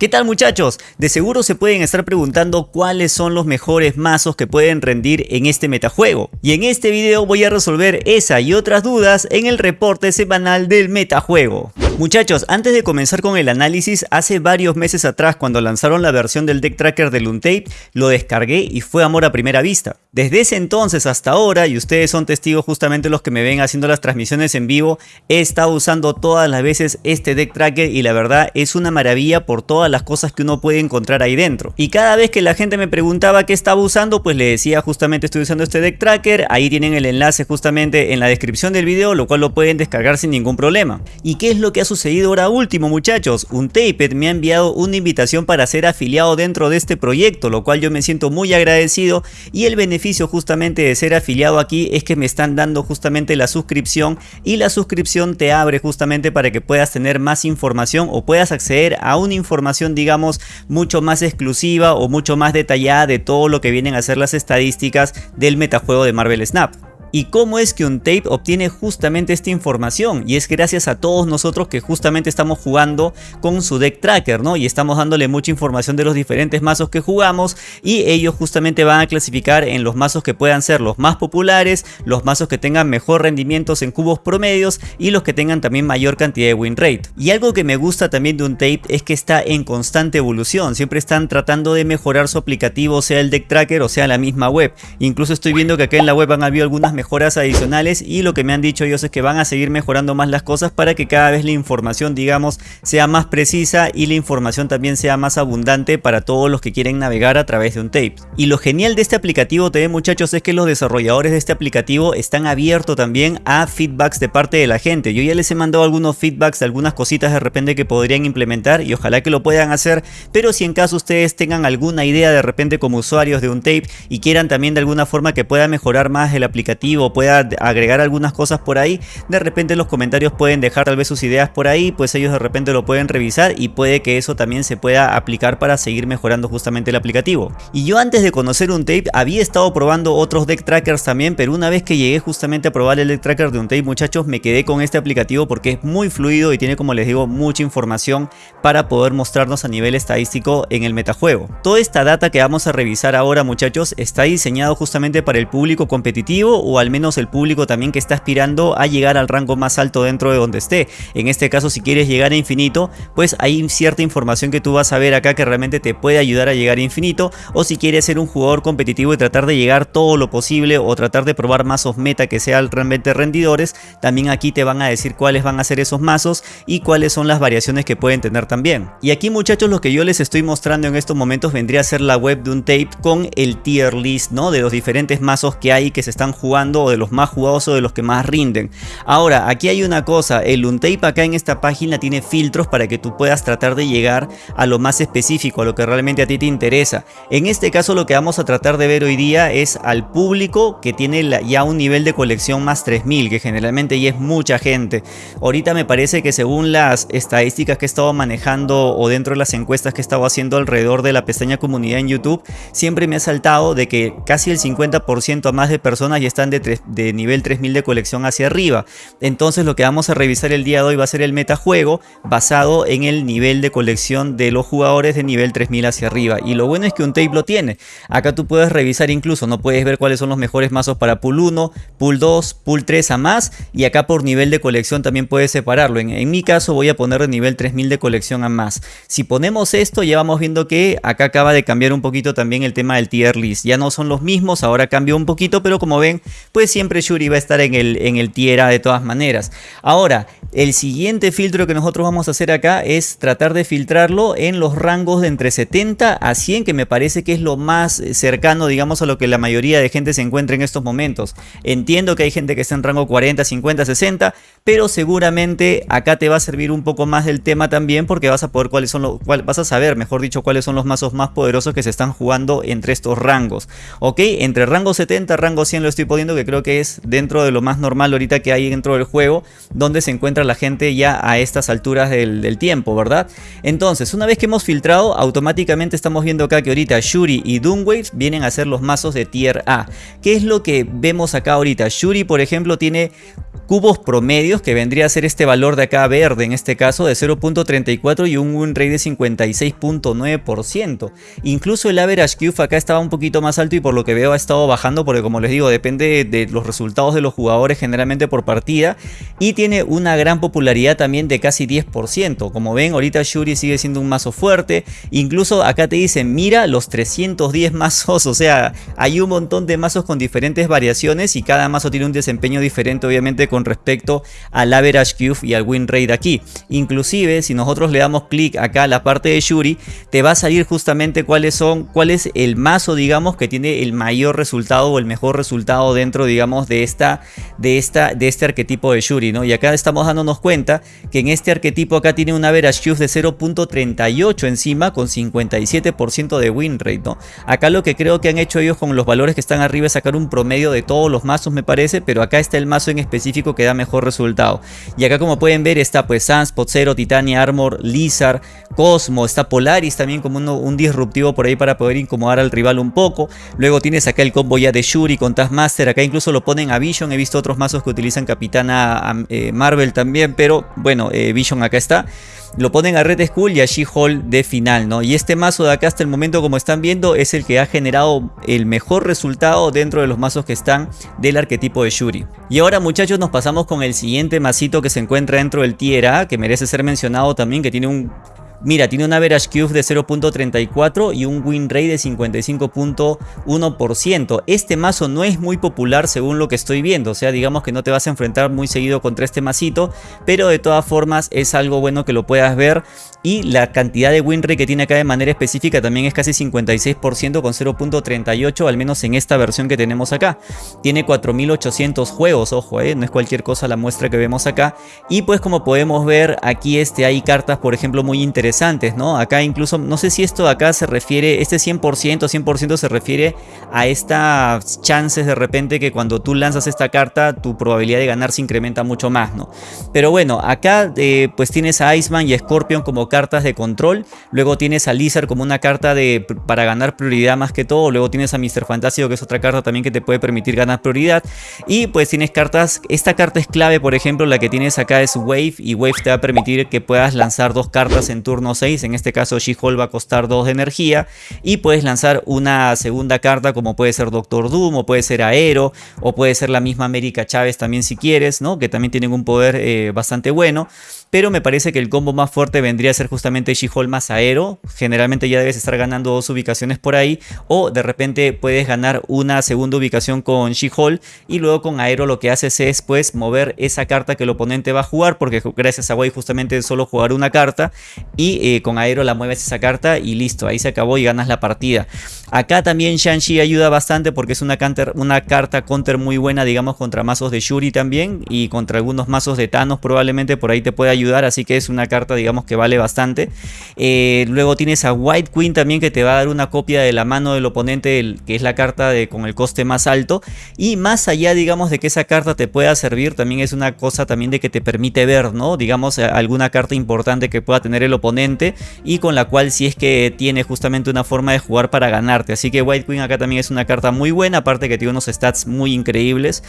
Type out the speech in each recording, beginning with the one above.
¿Qué tal muchachos? De seguro se pueden estar preguntando cuáles son los mejores mazos que pueden rendir en este metajuego. Y en este video voy a resolver esa y otras dudas en el reporte semanal del metajuego. Muchachos, antes de comenzar con el análisis, hace varios meses atrás cuando lanzaron la versión del deck tracker de Luntape, lo descargué y fue amor a primera vista. Desde ese entonces hasta ahora, y ustedes son testigos justamente los que me ven haciendo las transmisiones en vivo, he estado usando todas las veces este deck tracker y la verdad es una maravilla por todas las cosas que uno puede encontrar ahí dentro. Y cada vez que la gente me preguntaba qué estaba usando, pues le decía justamente estoy usando este deck tracker, ahí tienen el enlace justamente en la descripción del video, lo cual lo pueden descargar sin ningún problema. ¿Y qué es lo que ha sucedido ahora último muchachos? Un Taped me ha enviado una invitación para ser afiliado dentro de este proyecto, lo cual yo me siento muy agradecido y el beneficio justamente de ser afiliado aquí es que me están dando justamente la suscripción y la suscripción te abre justamente para que puedas tener más información o puedas acceder a una información digamos mucho más exclusiva o mucho más detallada de todo lo que vienen a ser las estadísticas del metajuego de Marvel Snap. ¿Y cómo es que un tape obtiene justamente esta información? Y es gracias a todos nosotros que justamente estamos jugando con su deck tracker, ¿no? Y estamos dándole mucha información de los diferentes mazos que jugamos y ellos justamente van a clasificar en los mazos que puedan ser los más populares, los mazos que tengan mejor rendimientos en cubos promedios y los que tengan también mayor cantidad de win rate. Y algo que me gusta también de un tape es que está en constante evolución, siempre están tratando de mejorar su aplicativo, sea el deck tracker o sea la misma web. Incluso estoy viendo que acá en la web han habido algunas mejoras adicionales y lo que me han dicho ellos es que van a seguir mejorando más las cosas para que cada vez la información digamos sea más precisa y la información también sea más abundante para todos los que quieren navegar a través de un tape. Y lo genial de este aplicativo TV muchachos es que los desarrolladores de este aplicativo están abiertos también a feedbacks de parte de la gente. Yo ya les he mandado algunos feedbacks de algunas cositas de repente que podrían implementar y ojalá que lo puedan hacer, pero si en caso ustedes tengan alguna idea de repente como usuarios de un tape y quieran también de alguna forma que pueda mejorar más el aplicativo o pueda agregar algunas cosas por ahí, de repente los comentarios pueden dejar tal vez sus ideas por ahí, pues ellos de repente lo pueden revisar y puede que eso también se pueda aplicar para seguir mejorando justamente el aplicativo. Y yo antes de conocer un tape había estado probando otros deck trackers también, pero una vez que llegué justamente a probar el deck tracker de un tape muchachos me quedé con este aplicativo porque es muy fluido y tiene como les digo mucha información para poder mostrarnos a nivel estadístico en el metajuego. Toda esta data que vamos a revisar ahora muchachos está diseñado justamente para el público competitivo o al menos el público también que está aspirando a llegar al rango más alto dentro de donde esté. En este caso si quieres llegar a infinito, pues hay cierta información que tú vas a ver acá que realmente te puede ayudar a llegar a infinito. O si quieres ser un jugador competitivo y tratar de llegar todo lo posible o tratar de probar mazos meta que sean realmente rendidores, también aquí te van a decir cuáles van a ser esos mazos y cuáles son las variaciones que pueden tener también. Y aquí muchachos lo que yo les estoy mostrando en estos momentos vendría a ser la web de un tape con el tier list, ¿no? De los diferentes mazos que hay que se están jugando o de los más jugados o de los que más rinden. Ahora, aquí hay una cosa, el Untape acá en esta página tiene filtros para que tú puedas tratar de llegar a lo más específico, a lo que realmente a ti te interesa. En este caso lo que vamos a tratar de ver hoy día es al público que tiene ya un nivel de colección más 3000, que generalmente ya es mucha gente. Ahorita me parece que según las estadísticas que he estado manejando o dentro de las encuestas que he estado haciendo alrededor de la pestaña comunidad en YouTube, siempre me ha saltado de que casi el 50% más de personas ya están de de, nivel 3000 de colección hacia arriba. Entonces lo que vamos a revisar el día de hoy va a ser el metajuego basado en el nivel de colección de los jugadores de nivel 3000 hacia arriba. Y lo bueno es que un tape lo tiene. Acá tú puedes revisar incluso, no puedes ver cuáles son los mejores mazos para pool 1, pool 2, pool 3 a más. Y acá por nivel de colección también puedes separarlo. En, en mi caso voy a poner de nivel 3000 de colección a más. Si ponemos esto ya vamos viendo que acá acaba de cambiar un poquito también el tema del tier list. Ya no son los mismos, ahora cambió un poquito, pero como ven pues siempre Shuri va a estar en el, en el tier de todas maneras. Ahora, el siguiente filtro que nosotros vamos a hacer acá es tratar de filtrarlo en los rangos de entre 70 a 100, que me parece que es lo más cercano, digamos, a lo que la mayoría de gente se encuentra en estos momentos. Entiendo que hay gente que está en rango 40, 50, 60, pero seguramente acá te va a servir un poco más del tema también porque vas a poder cuáles son los, vas a saber, mejor dicho, cuáles son los mazos más poderosos que se están jugando entre estos rangos. Ok, entre rango 70, rango 100 lo estoy poniendo que creo que es dentro de lo más normal ahorita que hay dentro del juego, donde se encuentra la gente ya a estas alturas del, tiempo, ¿verdad? Entonces, una vez que hemos filtrado, automáticamente estamos viendo acá que ahorita Shuri y Doomwave vienen a ser los mazos de tier A. ¿Qué es lo que vemos acá ahorita? Shuri, por ejemplo, tiene cubos promedios, que vendría a ser este valor de acá verde, en este caso de 0.34 y un win rate de 56.9%. Incluso el average cube acá estaba un poquito más alto y por lo que veo ha estado bajando porque como les digo, depende de los resultados de los jugadores generalmente por partida y tiene una gran popularidad también de casi 10%. Como ven, ahorita Shuri sigue siendo un mazo fuerte. Incluso acá te dicen, mira los 310 mazos, o sea, hay un montón de mazos con diferentes variaciones y cada mazo tiene un desempeño diferente obviamente con respecto al average cube y al win rate aquí. Inclusive si nosotros le damos clic acá a la parte de Shuri, te va a salir justamente cuáles son, cuál es el mazo digamos que tiene el mayor resultado o el mejor resultado dentro digamos de esta, de esta, de este arquetipo de Shuri, ¿no? Y acá estamos dándonos cuenta que en este arquetipo acá tiene un average de 0.38 encima con 57% de win rate, ¿no? Acá lo que creo que han hecho ellos con los valores que están arriba es sacar un promedio de todos los mazos me parece, pero acá está el mazo en específico que da mejor resultado. Y acá como pueden ver está pues Sunspot, Zero, Titania Armor, Lizard, Cosmo, está Polaris también como un disruptivo por ahí para poder incomodar al rival un poco. Luego tienes acá el combo ya de Shuri con Taskmaster, acá incluso lo ponen a Vision, he visto otros mazos que utilizan Capitana eh, Marvel también, pero bueno, eh, Vision acá está lo ponen a Red Skull y a She-Hulk de final, ¿no? Y este mazo de acá hasta el momento, como están viendo, es el que ha generado el mejor resultado dentro de los mazos que están del arquetipo de Shuri. Y ahora muchachos nos pasamos con el siguiente masito que se encuentra dentro del Tier A, que merece ser mencionado también, que tiene un Mira, tiene un average cube de 0.34 y un win rate de 55.1%. Este mazo no es muy popular según lo que estoy viendo, o sea, digamos que no te vas a enfrentar muy seguido contra este masito, pero de todas formas es algo bueno que lo puedas ver y la cantidad de win rate que tiene acá de manera específica también es casi 56% con 0.38 al menos en esta versión que tenemos acá. Tiene 4800 juegos, ojo, eh, no es cualquier cosa la muestra que vemos acá y pues como podemos ver aquí este hay cartas por ejemplo muy interesantes ¿no? Acá incluso, no sé si esto de acá se refiere, este 100%, 100% se refiere a estas chances de repente que cuando tú lanzas esta carta, tu probabilidad de ganar se incrementa mucho más, ¿no? Pero bueno, acá eh, pues tienes a Iceman y Scorpion como cartas de control, luego tienes a Lizard como una carta de, para ganar prioridad más que todo, luego tienes a Mr. Fantasio que es otra carta también que te puede permitir ganar prioridad, y pues tienes cartas, esta carta es clave, por ejemplo, la que tienes acá es Wave, y Wave te va a permitir que puedas lanzar dos cartas en turno 6, en este caso She-Hulk va a costar 2 de energía. Y puedes lanzar una segunda carta como puede ser Doctor Doom o puede ser Aero o puede ser la misma América Chávez también si quieres, ¿no? que también tienen un poder eh, bastante bueno pero me parece que el combo más fuerte vendría a ser justamente She-Hulk más Aero. Generalmente ya debes estar ganando dos ubicaciones por ahí o de repente puedes ganar una segunda ubicación con She-Hulk y luego con Aero lo que haces es pues mover esa carta que el oponente va a jugar porque gracias a Wave justamente solo jugar una carta y eh, con Aero la mueves esa carta y listo, ahí se acabó y ganas la partida. Acá también Shang-Chi ayuda bastante porque es una, una carta counter muy buena digamos contra mazos de Shuri también y contra algunos mazos de Thanos probablemente por ahí te puede ayudar ayudar, así que es una carta digamos que vale bastante. Eh, luego tienes a White Queen también que te va a dar una copia de la mano del oponente, que es la carta de, con el coste más alto. Y más allá digamos de que esa carta te pueda servir, también es una cosa también de que te permite ver, ¿no? Digamos alguna carta importante que pueda tener el oponente y con la cual si es que tiene justamente una forma de jugar para ganarte. Así que White Queen acá también es una carta muy buena, aparte que tiene unos stats muy increíbles.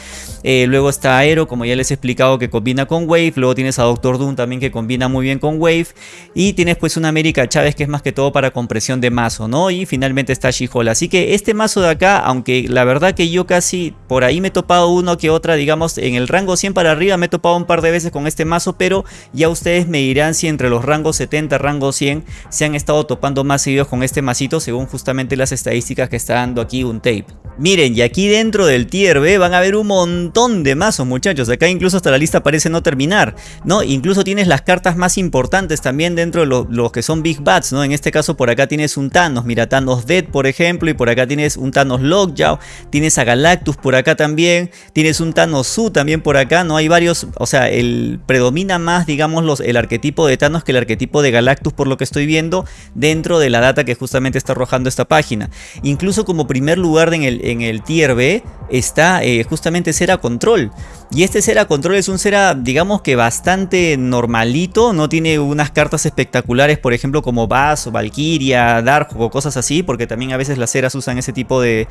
Eh, luego está Aero, como ya les he explicado, que combina con Wave. Luego tienes a Doctor Doom también que combina muy bien con Wave. Y tienes pues una América Chávez que es más que todo para compresión de mazo, ¿no? Y finalmente está she Así que este mazo de acá, aunque la verdad que yo casi por ahí me he topado uno que otra, digamos en el rango 100 para arriba me he topado un par de veces con este mazo, pero ya ustedes me dirán si entre los rangos 70, rango 100 se han estado topando más seguidos con este masito según justamente las estadísticas que está dando aquí un tape. Miren, y aquí dentro del tier B van a ver un montón de mazos muchachos, acá incluso hasta la lista parece no terminar, ¿no? Incluso tiene tienes las cartas más importantes también dentro de los que son Big Bats, ¿no? En este caso por acá tienes un Thanos, mira Thanos Dead por ejemplo, y por acá tienes un Thanos Lockjaw, tienes a Galactus por acá también, tienes un Thanos Su también por acá, ¿no? Hay varios, o sea, el predomina más, digamos, los, el arquetipo de Thanos que el arquetipo de Galactus por lo que estoy viendo dentro de la data que justamente está arrojando esta página. Incluso como primer lugar en el, en el tier B está eh, justamente Cera Control. Y este Cera Control es un Cera, digamos que bastante normalito, no tiene unas cartas espectaculares, por ejemplo como Bass o Valkyria, Dark o cosas así, porque también a veces las Ceras usan ese tipo de,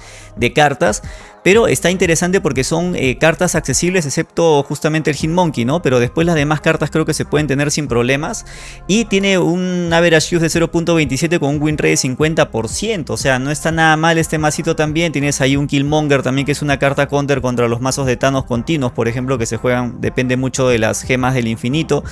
cartas. Pero está interesante porque son eh, cartas accesibles excepto justamente el Hitmonkey, ¿no? Pero después las demás cartas creo que se pueden tener sin problemas. Y tiene un average use de 0.27 con un win rate de 50%, o sea, no está nada mal este masito también. Tienes ahí un Killmonger también que es una carta counter contra los mazos de Thanos continuos, por ejemplo, que se juegan, depende mucho de las gemas del infinito,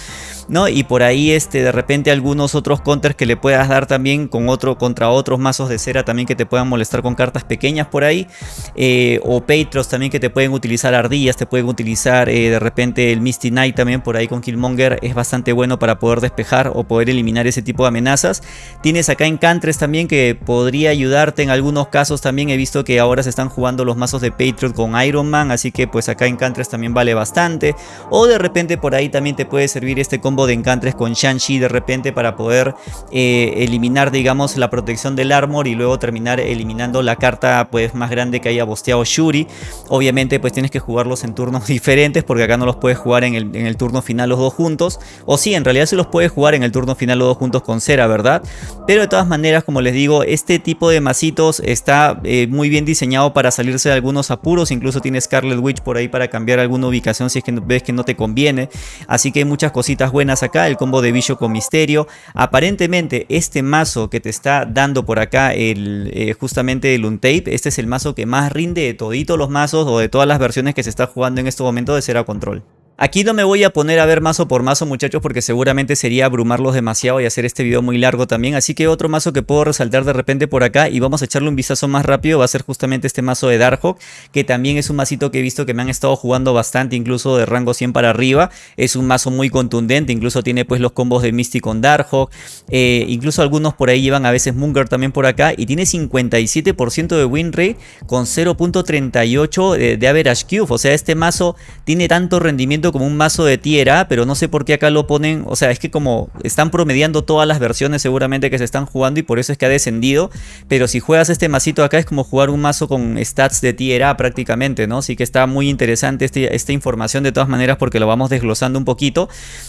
¿no? Y por ahí este, de repente algunos otros counters que le puedas dar también con otro, contra otros mazos de cera también que te puedan molestar con cartas pequeñas por ahí, eh, o Patriots también que te pueden utilizar ardillas, te pueden utilizar eh, de repente el Misty Knight también por ahí con Killmonger, es bastante bueno para poder despejar o poder eliminar ese tipo de amenazas. Tienes acá Encantres también que podría ayudarte en algunos casos también, he visto que ahora se están jugando los mazos de Patriot con Iron Man, así que pues acá Encantres también vale bastante. O de repente por ahí también te puede servir este combo de encantres con Shang-Chi de repente para poder eh, eliminar digamos la protección del armor y luego terminar eliminando la carta pues más grande que haya bosteado Shuri. Obviamente pues tienes que jugarlos en turnos diferentes porque acá no los puedes jugar en el, en el turno final los dos juntos. O sí, en realidad se los puedes jugar en el turno final los dos juntos con Cera, ¿verdad? Pero de todas maneras, como les digo, este tipo de masitos está eh, muy bien diseñado para salirse de algunos apuros. Incluso tiene Scarlet Witch por ahí para cambiar alguna ubicación si es que ves que no te conviene. Así que hay muchas cositas buenas acá. El combo de Bicho con Misterio. Aparentemente este mazo que te está dando por acá el, eh, justamente el Untape. Este es el mazo que más rinde de toditos los mazos o de todas las versiones que se está jugando en este momento de Cera Control. Aquí no me voy a poner a ver mazo por mazo muchachos porque seguramente sería abrumarlos demasiado y hacer este video muy largo también. Así que otro mazo que puedo resaltar de repente por acá y vamos a echarle un vistazo más rápido va a ser justamente este mazo de Darkhawk que también es un masito que he visto que me han estado jugando bastante incluso de rango 100 para arriba. Es un mazo muy contundente, incluso tiene pues los combos de Misty con Darkhawk. Eh, incluso algunos por ahí llevan a veces Munger también por acá y tiene 57% de win rate con 0.38 de, de average cube. O sea este mazo tiene tanto rendimiento como un mazo de tierra, pero no sé por qué acá lo ponen, o sea, es que como están promediando todas las versiones seguramente que se están jugando y por eso es que ha descendido, pero si juegas este masito acá es como jugar un mazo con stats de tierra prácticamente, ¿no? Así que está muy interesante este, esta información de todas maneras porque lo vamos desglosando un poquito.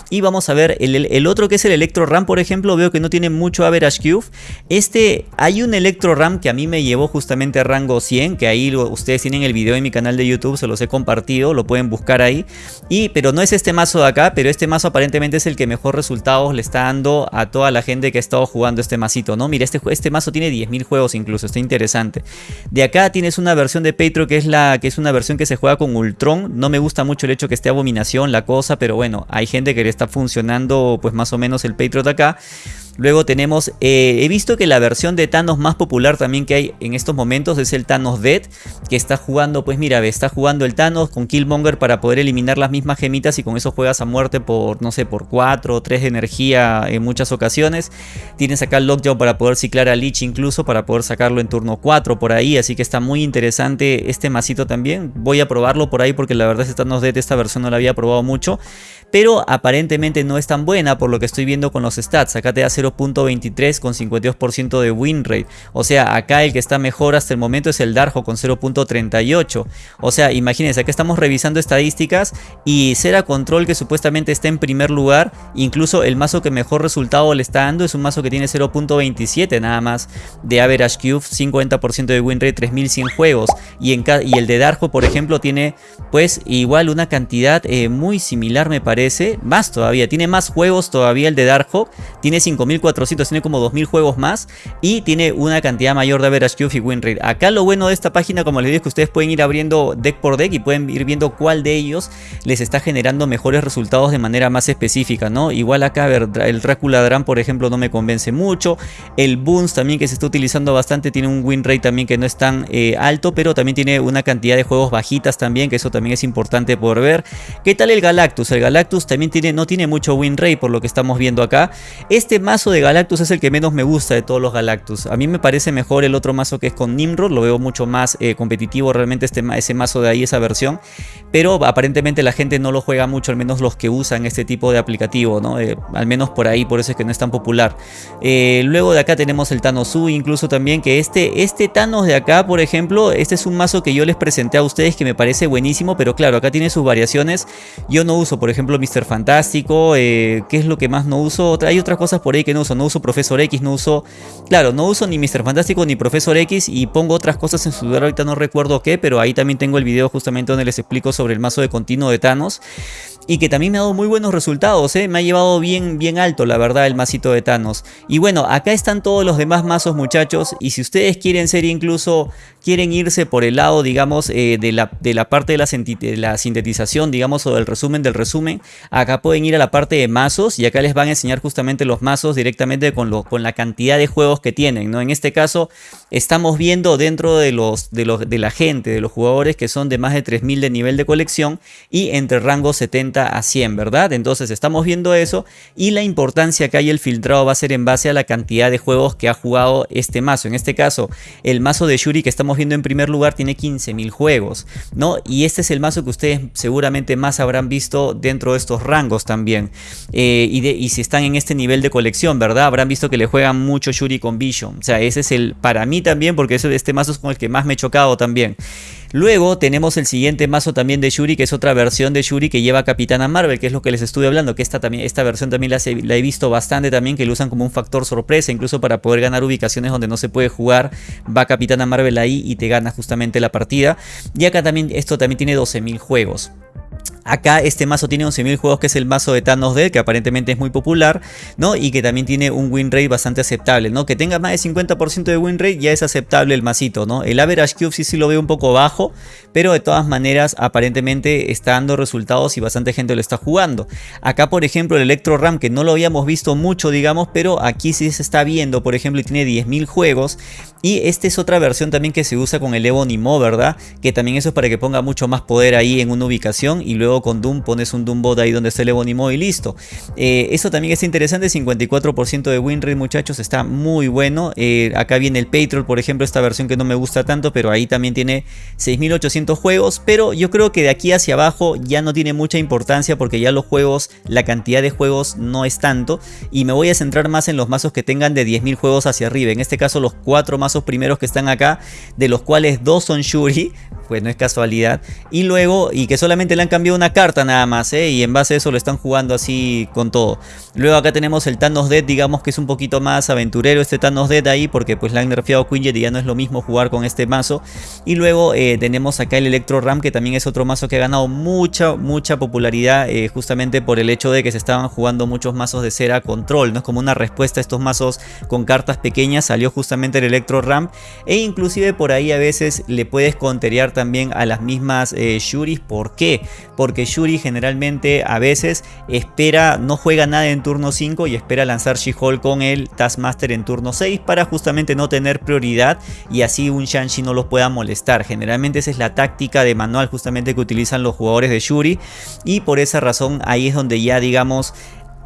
Y vamos a ver el, otro que es el Electro Ram, por ejemplo, veo que no tiene mucho average cube, este, hay un Electro Ram que a mí me llevó justamente a rango 100, que ahí ustedes tienen el video en mi canal de YouTube, se los he compartido, lo pueden buscar ahí. Y pero no es este mazo de acá, pero este mazo aparentemente es el que mejor resultados le está dando a toda la gente que ha estado jugando este masito, ¿no? Mira, este, este mazo tiene 10.000 juegos incluso, está interesante. De acá tienes una versión de Patreon que es, la, que es una versión que se juega con Ultron. No me gusta mucho el hecho que esté Abominación, la cosa, pero bueno, hay gente que le está funcionando pues más o menos el Patreon de acá. Luego tenemos, eh, he visto que la versión de Thanos más popular también que hay en estos momentos es el Thanos Dead, que está jugando, pues mira, está jugando el Thanos con Killmonger para poder eliminar las mismas gemitas y con eso juegas a muerte por, no sé, por 4 o 3 de energía en muchas ocasiones. Tienes acá el Lockjaw para poder ciclar a Lich incluso, para poder sacarlo en turno 4 por ahí, así que está muy interesante este masito también. Voy a probarlo por ahí porque la verdad este Thanos Dead, esta versión no la había probado mucho pero aparentemente no es tan buena por lo que estoy viendo con los stats. Acá te da 0.23 con 52% de win rate. O sea, acá el que está mejor hasta el momento es el Darjo con 0.38. O sea, imagínense, acá estamos revisando estadísticas y Cera Control que supuestamente está en primer lugar, incluso el mazo que mejor resultado le está dando es un mazo que tiene 0.27 nada más de average cube, 50% de win rate, 3100 juegos. Y, el de Darjo, por ejemplo, tiene pues igual una cantidad eh, muy similar me parece más todavía, tiene más juegos todavía el de Darkhawk, tiene 5400, tiene como 2000 juegos más y tiene una cantidad mayor de average cube y win rate. Acá lo bueno de esta página, como les digo, es que ustedes pueden ir abriendo deck por deck y pueden ir viendo cuál de ellos les está generando mejores resultados de manera más específica, ¿no? Igual acá, ver, el Dracula Dram, por ejemplo, no me convence mucho. El Boons también que se está utilizando bastante, tiene un win rate también que no es tan eh, alto, pero también tiene una cantidad de juegos bajitas también, que eso también es importante por ver. ¿Qué tal el Galactus? El Galactus También tiene, no tiene mucho win rate por lo que estamos viendo acá. Este mazo de Galactus es el que menos me gusta de todos los Galactus. A mí me parece mejor el otro mazo que es con Nimrod, lo veo mucho más eh, competitivo realmente este, ese mazo de ahí, esa versión. Pero aparentemente la gente no lo juega mucho, al menos los que usan este tipo de aplicativo, ¿no? Eh, al menos por ahí, por eso es que no es tan popular. Eh, luego de acá tenemos el Thanos U, incluso también que este, este Thanos de acá, por ejemplo, este es un mazo que yo les presenté a ustedes que me parece buenísimo, pero claro, acá tiene sus variaciones. Yo no uso, por ejemplo, Mr. Fantástico, ¿qué es lo que más no uso? Hay otras cosas por ahí que no uso, no uso Profesor X, no uso... Claro, no uso ni Mr. Fantástico ni Profesor X y pongo otras cosas en su lugar, ahorita no recuerdo qué, pero ahí también tengo el video justamente donde les explico sobre el mazo de continuo de Thanos y que también me ha dado muy buenos resultados, ¿eh? me ha llevado bien, bien alto la verdad el masito de Thanos. Y bueno, acá están todos los demás mazos muchachos y si ustedes quieren ser incluso, quieren irse por el lado digamos eh, de, la, de la parte de la, de la, sintetización digamos o del resumen del resumen, acá pueden ir a la parte de mazos y acá les van a enseñar justamente los mazos directamente con, lo, con la cantidad de juegos que tienen, ¿no? En este caso estamos viendo dentro de, los, de, los, de la gente, de los jugadores que son de más de 3000 de nivel de colección y entre rango 70 a 100, ¿verdad? Entonces estamos viendo eso y la importancia que hay el filtrado va a ser en base a la cantidad de juegos que ha jugado este mazo. En este caso, el mazo de Shuri que estamos viendo en primer lugar tiene 15.000 juegos, ¿no? Y este es el mazo que ustedes seguramente más habrán visto dentro de estos rangos también. Eh, y, si están en este nivel de colección, ¿verdad? Habrán visto que le juegan mucho Shuri con Vision. O sea, ese es el, para mí también, porque este mazo es con el que más me he chocado también. Luego tenemos el siguiente mazo también de Shuri, que es otra versión de Shuri que lleva Capitana Marvel, que es lo que les estuve hablando, que esta, también, esta versión también la, la, he visto bastante también, que lo usan como un factor sorpresa, incluso para poder ganar ubicaciones donde no se puede jugar, va Capitana Marvel ahí y te gana justamente la partida. Y acá también, esto también tiene 12.000 juegos. Acá este mazo tiene 11.000 juegos que es el mazo de Thanos Dead que aparentemente es muy popular, ¿no? Y que también tiene un win rate bastante aceptable, ¿no? Que tenga más de 50% de win rate ya es aceptable el masito, ¿no? El average cube sí, sí lo veo un poco bajo, pero de todas maneras aparentemente está dando resultados y bastante gente lo está jugando. Acá por ejemplo el Electro Ram que no lo habíamos visto mucho digamos, pero aquí sí se está viendo, por ejemplo, y tiene 10.000 juegos. Y esta es otra versión también que se usa con el Ebonimo, ¿verdad? Que también eso es para que ponga mucho más poder ahí en una ubicación y luego con Doom pones un Doom bot ahí donde está el Ebonimo y listo. Eh, eso también es interesante, 54% de win rate muchachos, está muy bueno. Eh, acá viene el Patriot, por ejemplo, esta versión que no me gusta tanto, pero ahí también tiene 6800 juegos, pero yo creo que de aquí hacia abajo ya no tiene mucha importancia porque ya los juegos, la cantidad de juegos no es tanto y me voy a centrar más en los mazos que tengan de 10.000 juegos hacia arriba. En este caso los cuatro mazos primeros que están acá, de los cuales dos son Shuri, pues no es casualidad. Y luego, y que solamente le han cambiado una carta nada más, ¿eh? y en base a eso lo están jugando así con todo. Luego acá tenemos el Thanos Dead, digamos que es un poquito más aventurero este Thanos Dead ahí, porque pues le han nerfeado Quinjet y ya no es lo mismo jugar con este mazo. Y luego eh, tenemos acá el Electro Ram, que también es otro mazo que ha ganado mucha, mucha popularidad, eh, justamente por el hecho de que se estaban jugando muchos mazos de cera control, ¿no? Es como una respuesta a estos mazos con cartas pequeñas, salió justamente el Electro Ram, e inclusive por ahí a veces le puedes conterear también a las mismas eh. ¿Por qué? Porque Shuri generalmente a veces espera, no juega nada en turno 5 y espera lanzar She-Hulk con el Taskmaster en turno 6 para justamente no tener prioridad y así un Shang-Chi no los pueda molestar. Generalmente esa es la táctica de manual justamente que utilizan los jugadores de Shuri y por esa razón ahí es donde ya digamos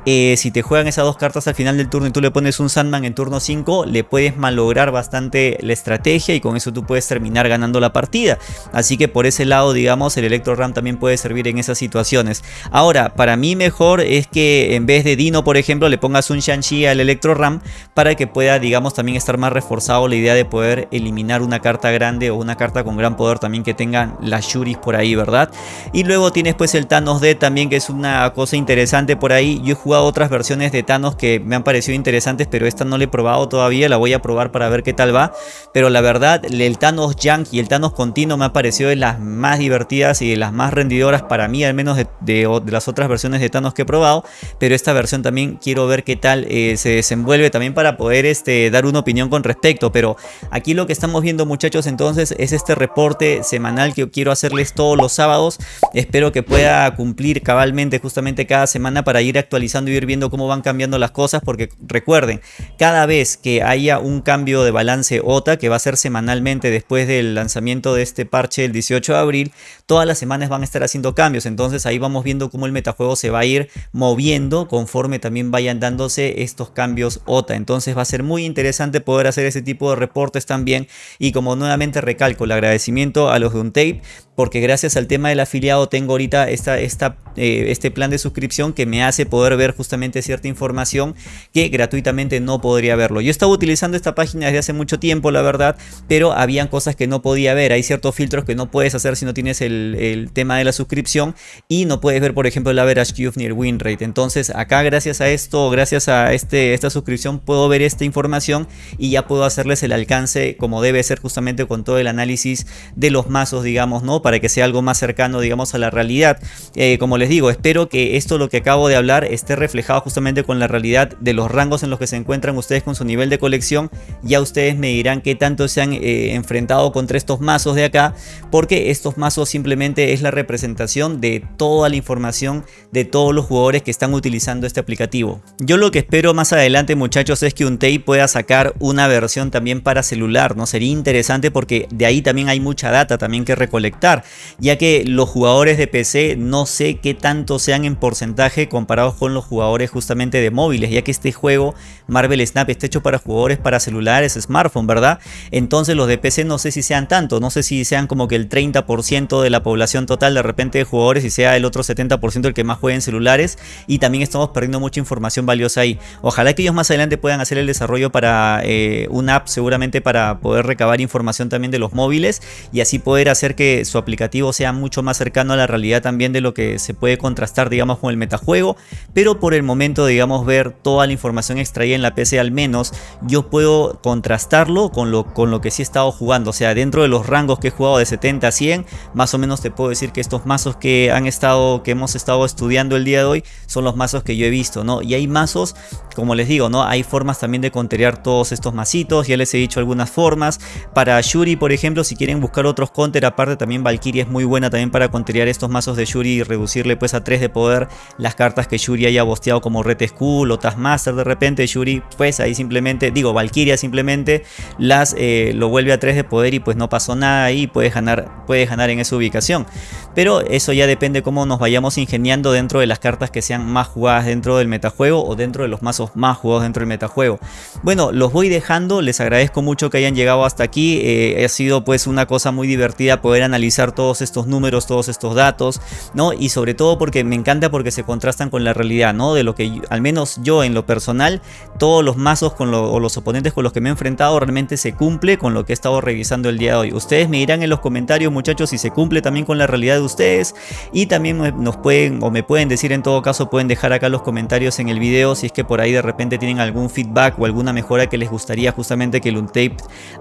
eh, si te juegan esas dos cartas al final del turno y tú le pones un Sandman en turno 5, le puedes malograr bastante la estrategia y con eso tú puedes terminar ganando la partida. Así que por ese lado, digamos, el Electro Ram también puede servir en esas situaciones. Ahora, para mí mejor es que en vez de Dino, por ejemplo, le pongas un Shang-Chi al Electro Ram para que pueda, digamos, también estar más reforzado la idea de poder eliminar una carta grande o una carta con gran poder también que tengan las Shuris por ahí, ¿verdad? Y luego tienes pues el Thanos D también que es una cosa interesante por ahí. Yo he jugado otras versiones de Thanos que me han parecido interesantes, pero esta no la he probado todavía, la voy a probar para ver qué tal va. Pero la verdad, el Thanos Junk y el Thanos Continuo me ha parecido de las más divertidas y de las más rendidoras para mí, al menos de, las otras versiones de Thanos que he probado. Pero esta versión también quiero ver qué tal eh, se desenvuelve también para poder este, dar una opinión con respecto. Pero aquí lo que estamos viendo muchachos entonces es este reporte semanal que quiero hacerles todos los sábados. Espero que pueda cumplir cabalmente justamente cada semana para ir actualizando probando y ir viendo cómo van cambiando las cosas porque recuerden, cada vez que haya un cambio de balance OTA que va a ser semanalmente después del lanzamiento de este parche el 18 de abril, todas las semanas van a estar haciendo cambios, entonces ahí vamos viendo cómo el metajuego se va a ir moviendo conforme también vayan dándose estos cambios OTA, entonces va a ser muy interesante poder hacer ese tipo de reportes también. Y como nuevamente recalco el agradecimiento a los de Untape porque gracias al tema del afiliado tengo ahorita esta, eh, este plan de suscripción que me hace poder ver justamente cierta información que gratuitamente no podría verlo. Yo estaba utilizando esta página desde hace mucho tiempo, la verdad, pero habían cosas que no podía ver. Hay ciertos filtros que no puedes hacer si no tienes el, tema de la suscripción y no puedes ver, por ejemplo, el average cube ni el win rate. Entonces acá gracias a esto, gracias a este, esta suscripción puedo ver esta información y ya puedo hacerles el alcance como debe ser justamente con todo el análisis de los mazos, digamos, ¿no? Para que sea algo más cercano, digamos, a la realidad. Eh, como les digo, espero que esto lo que acabo de hablar esté reflejado justamente con la realidad de los rangos en los que se encuentran ustedes con su nivel de colección. Ya ustedes me dirán qué tanto se han eh, enfrentado contra estos mazos de acá, porque estos mazos simplemente es la representación de toda la información de todos los jugadores que están utilizando este aplicativo. Yo lo que espero más adelante, muchachos, es que un Untei pueda sacar una versión también para celular, ¿no? Sería interesante porque de ahí también hay mucha data también que recolectar, ya que los jugadores de PC no sé qué tanto sean en porcentaje comparados con los jugadores justamente de móviles, ya que este juego Marvel Snap está hecho para jugadores para celulares, smartphone, ¿verdad? Entonces los de PC no sé si sean tanto, no sé si sean como que el 30% de la población total de repente de jugadores y sea el otro 70% el que más juega en celulares y también estamos perdiendo mucha información valiosa ahí. Ojalá que ellos más adelante puedan hacer el desarrollo para eh, una app seguramente para poder recabar información también de los móviles y así poder hacer que su aplicativo sea mucho más cercano a la realidad también de lo que se puede contrastar digamos con el metajuego pero por el momento digamos ver toda la información extraída en la PC al menos yo puedo contrastarlo con lo, con lo que sí he estado jugando. O sea dentro de los rangos que he jugado de 70 a 100 más o menos te puedo decir que estos mazos que han estado que hemos estado estudiando el día de hoy son los mazos que yo he visto no y hay mazos como les digo no hay formas también de conterear todos estos mazitos ya les he dicho algunas formas. Para Shuri por ejemplo si quieren buscar otros counter aparte también Valkyrie es muy buena también para conterear estos mazos de Shuri y reducirle pues a 3 de poder las cartas que Shuri haya bosteado como Red Skull o Taskmaster. De repente Shuri pues ahí simplemente digo Valkyria simplemente las eh, lo vuelve a 3 de poder y pues no pasó nada ahí puede ganar puede ganar en esa ubicación. Pero eso ya depende cómo nos vayamos ingeniando dentro de las cartas que sean más jugadas dentro del metajuego o dentro de los mazos más jugados dentro del metajuego. Bueno los voy dejando. Les agradezco mucho que hayan llegado hasta aquí. Eh, ha sido pues una cosa muy divertida poder analizar todos estos números todos estos datos no y sobre todo porque me encanta porque se contrastan con la realidad no de lo que al menos yo en lo personal todos los mazos con o los oponentes con los que me he enfrentado realmente se cumple con lo que he estado revisando el día de hoy. Ustedes me dirán en los comentarios muchachos si se cumple también con la realidad de ustedes. Y también nos pueden o me pueden decir en todo caso pueden dejar acá los comentarios en el video si es que por ahí de repente tienen algún feedback o alguna mejora que les gustaría justamente que el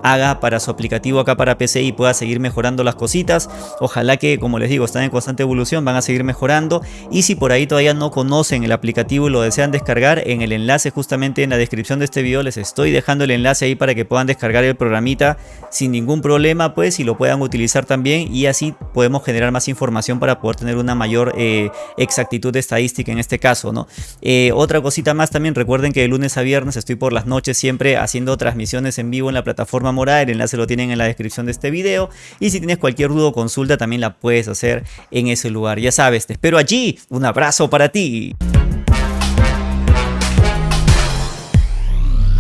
haga para su aplicativo acá para PC y pueda seguir mejorando las cositas. Ojalá que, como les digo, están en constante evolución, van a seguir mejorando. Y si por ahí todavía no conocen el aplicativo y lo desean descargar, en el enlace justamente en la descripción de este video les estoy dejando el enlace ahí para que puedan descargar el programita sin ningún problema pues y lo puedan utilizar también y así podemos generar más información para poder tener una mayor eh, exactitud estadística en este caso. ¿no? Eh, otra cosita más también, recuerden que de lunes a viernes estoy por las noches siempre haciendo transmisiones en vivo en la plataforma Morada, el enlace lo tienen en la descripción de este video y si tienes cualquier duda o consulta también la puedes hacer en ese lugar. Ya sabes, te espero allí, un abrazo para ti.